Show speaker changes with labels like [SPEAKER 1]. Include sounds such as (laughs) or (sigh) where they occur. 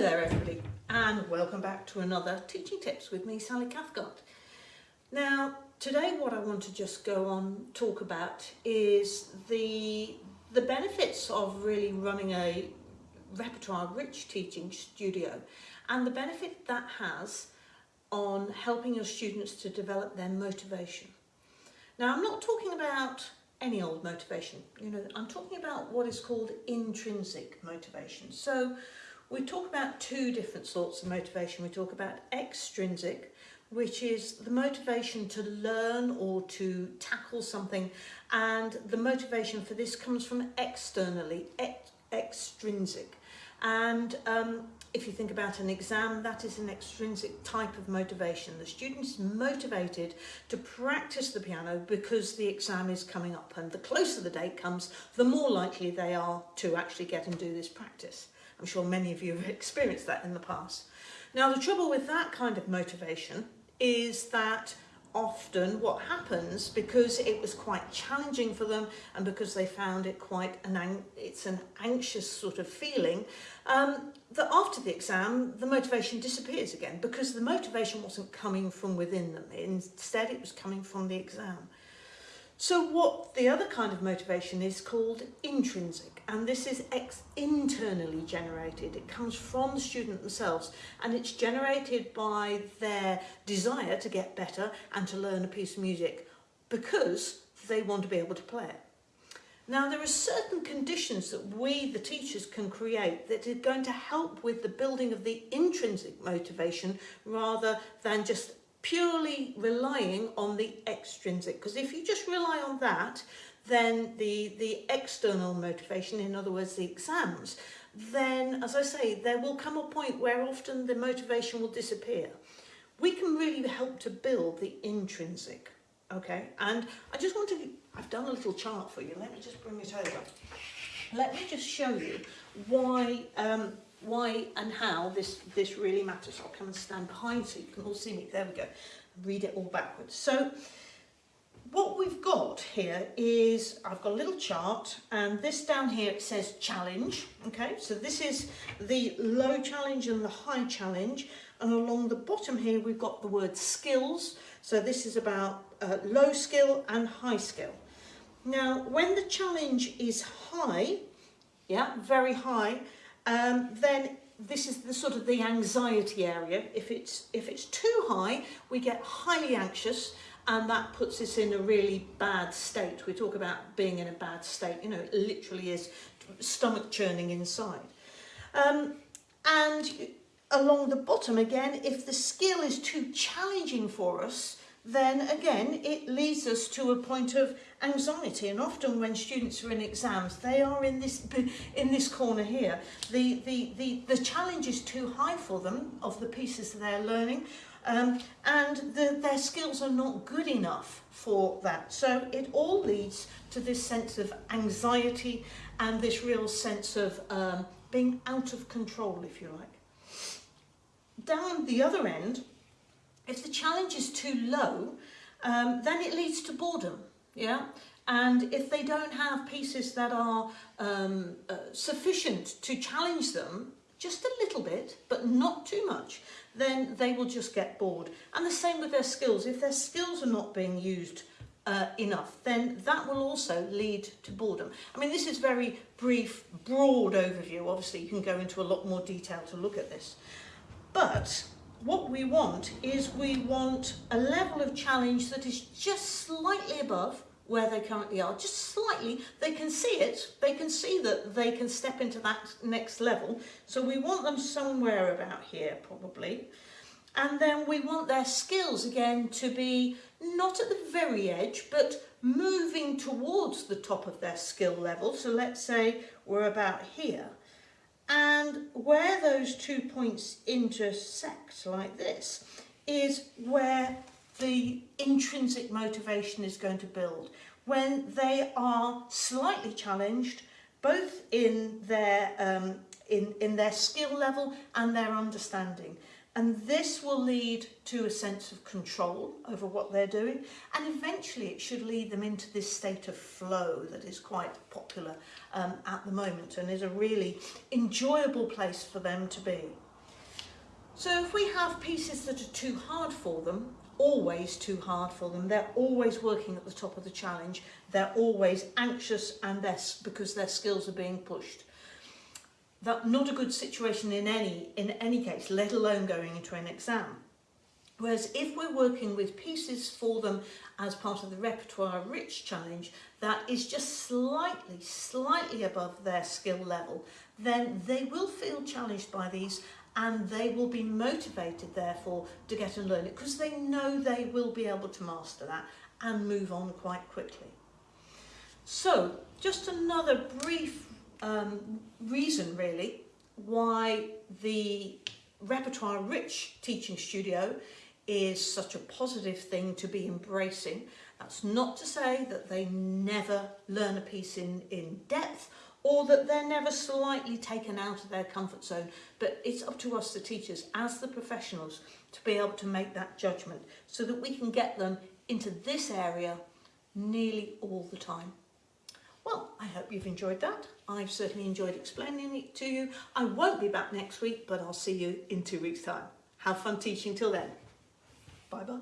[SPEAKER 1] Hello there everybody and welcome back to another Teaching Tips with me Sally Cathcart. Now today what I want to just go on talk about is the the benefits of really running a repertoire rich teaching studio and the benefit that has on helping your students to develop their motivation. Now I'm not talking about any old motivation, you know, I'm talking about what is called intrinsic motivation. So we talk about two different sorts of motivation. We talk about extrinsic, which is the motivation to learn or to tackle something. And the motivation for this comes from externally, ex extrinsic. And um, if you think about an exam, that is an extrinsic type of motivation. The student is motivated to practice the piano because the exam is coming up and the closer the date comes, the more likely they are to actually get and do this practice. I'm sure many of you have (laughs) experienced that in the past. Now the trouble with that kind of motivation is that often what happens because it was quite challenging for them and because they found it quite an it's an anxious sort of feeling um, that after the exam the motivation disappears again because the motivation wasn't coming from within them instead it was coming from the exam so what the other kind of motivation is called intrinsic, and this is ex internally generated. It comes from the student themselves, and it's generated by their desire to get better and to learn a piece of music because they want to be able to play it. Now there are certain conditions that we, the teachers, can create that are going to help with the building of the intrinsic motivation rather than just purely relying on the extrinsic because if you just rely on that then the the external motivation in other words the exams then as I say there will come a point where often the motivation will disappear. We can really help to build the intrinsic okay? And I just want to I've done a little chart for you. Let me just bring it over. Let me just show you why um, why and how this, this really matters. I'll come and stand behind so you can all see me. There we go. Read it all backwards. So what we've got here is, I've got a little chart and this down here it says challenge. Okay, so this is the low challenge and the high challenge. And along the bottom here we've got the word skills. So this is about uh, low skill and high skill. Now, when the challenge is high, yeah, very high, um, then this is the sort of the anxiety area. If it's, if it's too high, we get highly anxious and that puts us in a really bad state. We talk about being in a bad state, you know, it literally is stomach churning inside. Um, and along the bottom again, if the skill is too challenging for us, then again it leads us to a point of anxiety and often when students are in exams they are in this (laughs) in this corner here. The the the, the challenge is too high for them of the pieces they're learning um, and the, their skills are not good enough for that. So it all leads to this sense of anxiety and this real sense of um, being out of control if you like. Down the other end if the challenge is too low, um, then it leads to boredom, yeah? And if they don't have pieces that are um, uh, sufficient to challenge them, just a little bit, but not too much, then they will just get bored. And the same with their skills. If their skills are not being used uh, enough, then that will also lead to boredom. I mean, this is very brief, broad overview. Obviously, you can go into a lot more detail to look at this. But what we want is we want a level of challenge that is just slightly above where they currently are, just slightly, they can see it, they can see that they can step into that next level. So we want them somewhere about here probably. And then we want their skills again to be not at the very edge, but moving towards the top of their skill level. So let's say we're about here. And where those two points intersect like this is where the intrinsic motivation is going to build. When they are slightly challenged, both in their, um, in, in their skill level and their understanding. And this will lead to a sense of control over what they're doing. And eventually it should lead them into this state of flow that is quite popular um, at the moment and is a really enjoyable place for them to be. So if we have pieces that are too hard for them, always too hard for them, they're always working at the top of the challenge, they're always anxious and that's because their skills are being pushed. That's not a good situation in any, in any case, let alone going into an exam. Whereas if we're working with pieces for them as part of the repertoire rich challenge that is just slightly, slightly above their skill level, then they will feel challenged by these and they will be motivated therefore to get and learn it because they know they will be able to master that and move on quite quickly. So just another brief um, reason really why the repertoire rich teaching studio is such a positive thing to be embracing. That's not to say that they never learn a piece in, in depth or that they're never slightly taken out of their comfort zone. But it's up to us, the teachers, as the professionals, to be able to make that judgment so that we can get them into this area nearly all the time. Well, I hope you've enjoyed that. I've certainly enjoyed explaining it to you. I won't be back next week, but I'll see you in two weeks' time. Have fun teaching till then. Bye-bye.